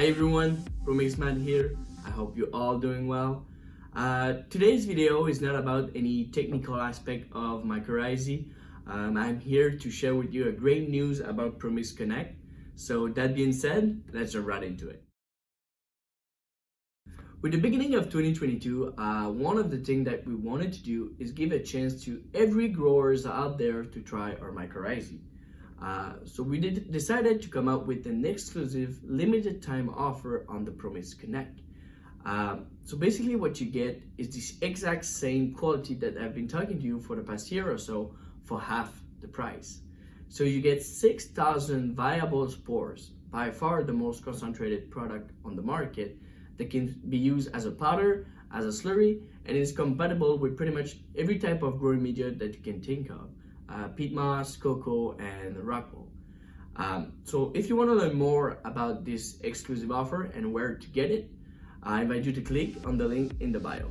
Hi everyone, ProMixman here. I hope you're all doing well. Uh, today's video is not about any technical aspect of mycorrhizae. Um, I'm here to share with you a great news about ProMix Connect. So that being said, let's jump right into it. With the beginning of 2022, uh, one of the things that we wanted to do is give a chance to every growers out there to try our mycorrhizae. Uh, so we did, decided to come up with an exclusive limited time offer on the ProMix Connect. Um, so basically what you get is this exact same quality that I've been talking to you for the past year or so for half the price. So you get 6,000 viable spores, by far the most concentrated product on the market that can be used as a powder, as a slurry, and is compatible with pretty much every type of growing media that you can think of. Uh, peat moss, coco, and rockwool. Um, so if you want to learn more about this exclusive offer and where to get it, I invite you to click on the link in the bio.